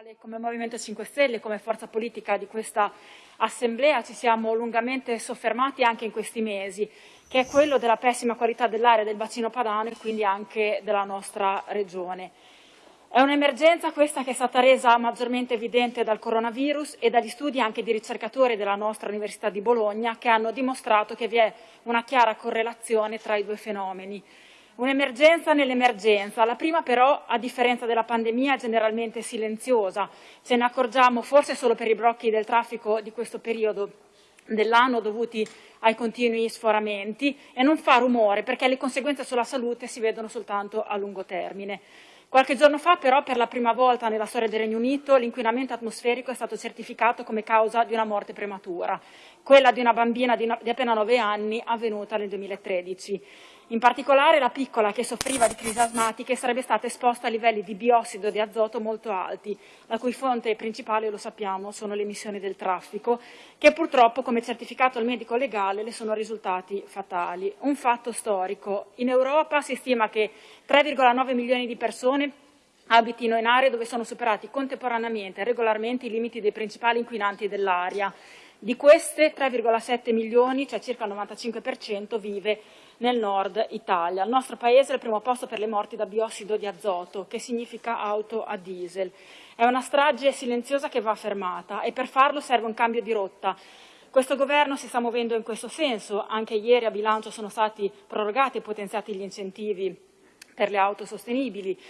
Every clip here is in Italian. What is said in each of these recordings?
quale come Movimento 5 Stelle, come forza politica di questa Assemblea ci siamo lungamente soffermati anche in questi mesi, che è quello della pessima qualità dell'area del bacino padano e quindi anche della nostra regione. È un'emergenza questa che è stata resa maggiormente evidente dal coronavirus e dagli studi anche di ricercatori della nostra Università di Bologna che hanno dimostrato che vi è una chiara correlazione tra i due fenomeni. Un'emergenza nell'emergenza, la prima però, a differenza della pandemia, è generalmente silenziosa. Ce ne accorgiamo forse solo per i blocchi del traffico di questo periodo dell'anno dovuti ai continui sforamenti e non fa rumore perché le conseguenze sulla salute si vedono soltanto a lungo termine. Qualche giorno fa però per la prima volta nella storia del Regno Unito l'inquinamento atmosferico è stato certificato come causa di una morte prematura, quella di una bambina di, appena 9 anni avvenuta nel 2013. In particolare la piccola che soffriva di crisi asmatiche sarebbe stata esposta a livelli di biossido di azoto molto alti, la cui fonte principale, lo sappiamo, sono le emissioni del traffico, che purtroppo, come certificato il medico legale, le sono risultati fatali. Un fatto storico. In Europa si stima che 3,9 milioni di persone abitino in aree dove sono superati contemporaneamente e regolarmente i limiti dei principali inquinanti dell'aria. Di queste 3,7 milioni, cioè circa il 95%, vive nel nord Italia. Il nostro Paese è al primo posto per le morti da biossido di azoto, che significa auto a diesel. È una strage silenziosa che va fermata e per farlo serve un cambio di rotta. Questo Governo si sta muovendo in questo senso, anche ieri a bilancio sono stati prorogati e potenziati gli incentivi per le auto sostenibili,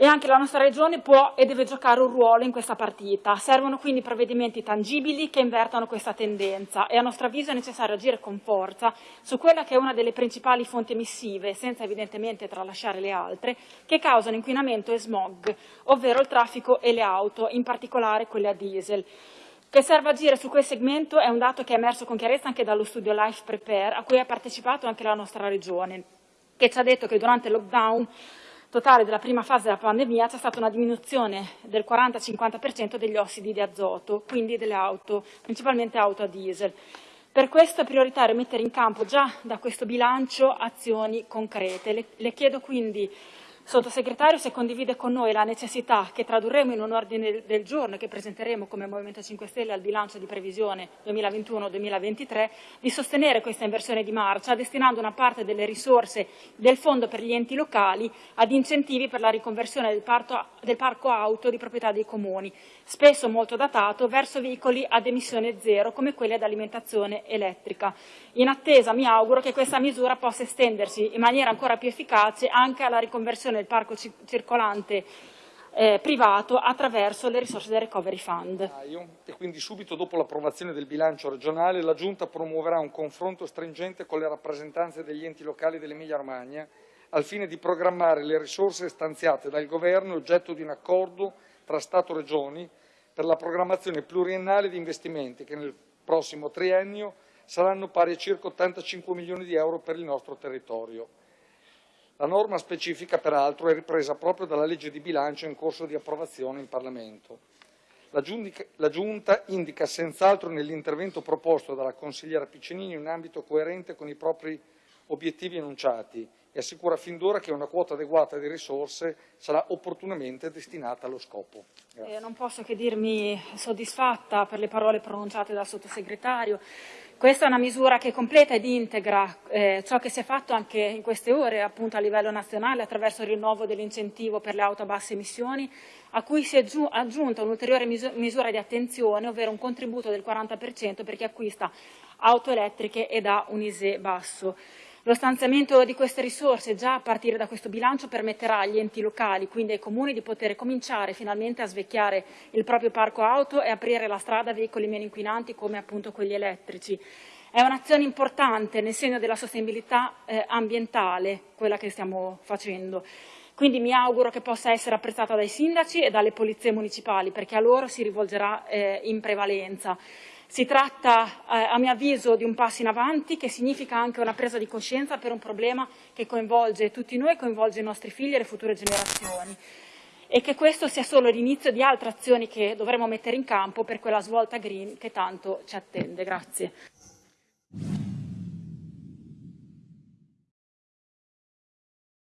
e anche la nostra Regione può e deve giocare un ruolo in questa partita. Servono quindi provvedimenti tangibili che invertano questa tendenza e a nostro avviso è necessario agire con forza su quella che è una delle principali fonti emissive, senza evidentemente tralasciare le altre, che causano inquinamento e smog, ovvero il traffico e le auto, in particolare quelle a diesel. Che serve agire su quel segmento è un dato che è emerso con chiarezza anche dallo studio Life Prepare, a cui ha partecipato anche la nostra Regione, che ci ha detto che durante il lockdown totale della prima fase della pandemia c'è stata una diminuzione del 40-50% degli ossidi di azoto, quindi delle auto, principalmente auto a diesel. Per questo è prioritario mettere in campo già da questo bilancio azioni concrete. Le, le chiedo quindi Sottosegretario se condivide con noi la necessità che tradurremo in un ordine del giorno e che presenteremo come Movimento 5 Stelle al bilancio di previsione 2021-2023 di sostenere questa inversione di marcia destinando una parte delle risorse del Fondo per gli enti locali ad incentivi per la riconversione del, parto, del parco auto di proprietà dei comuni, spesso molto datato, verso veicoli ad emissione zero come quelli ad alimentazione elettrica. In attesa mi auguro che questa misura possa estendersi in maniera ancora più efficace anche alla riconversione del parco circolante eh, privato attraverso le risorse del Recovery Fund. E quindi subito dopo l'approvazione del bilancio regionale la Giunta promuoverà un confronto stringente con le rappresentanze degli enti locali dell'Emilia Romagna al fine di programmare le risorse stanziate dal Governo oggetto di un accordo tra Stato e Regioni per la programmazione pluriennale di investimenti che nel prossimo triennio saranno pari a circa 85 milioni di euro per il nostro territorio. La norma specifica, peraltro, è ripresa proprio dalla legge di bilancio in corso di approvazione in Parlamento. La, Giunta indica senz'altro nell'intervento proposto dalla consigliera Piccinini un ambito coerente con i propri obiettivi enunciati e assicura fin d'ora che una quota adeguata di risorse sarà opportunamente destinata allo scopo. Eh, non posso che dirmi soddisfatta per le parole pronunciate dal sottosegretario. Questa è una misura che completa ed integra eh, ciò che si è fatto anche in queste ore appunto a livello nazionale attraverso il rinnovo dell'incentivo per le auto a basse emissioni, a cui si è aggiunta un'ulteriore misura di attenzione, ovvero un contributo del 40% per chi acquista auto elettriche ed ha un ISE basso. Lo stanziamento di queste risorse già a partire da questo bilancio permetterà agli enti locali, quindi ai comuni, di poter cominciare finalmente a svecchiare il proprio parco auto e aprire la strada a veicoli meno inquinanti come appunto quelli elettrici. È un'azione importante nel segno della sostenibilità eh, ambientale, quella che stiamo facendo. Quindi mi auguro che possa essere apprezzata dai sindaci e dalle polizie municipali, perché a loro si rivolgerà eh, in prevalenza. Si tratta, eh, a mio avviso, di un passo in avanti che significa anche una presa di coscienza per un problema che coinvolge tutti noi, coinvolge i nostri figli e le future generazioni e che questo sia solo l'inizio di altre azioni che dovremo mettere in campo per quella svolta green che tanto ci attende. Grazie.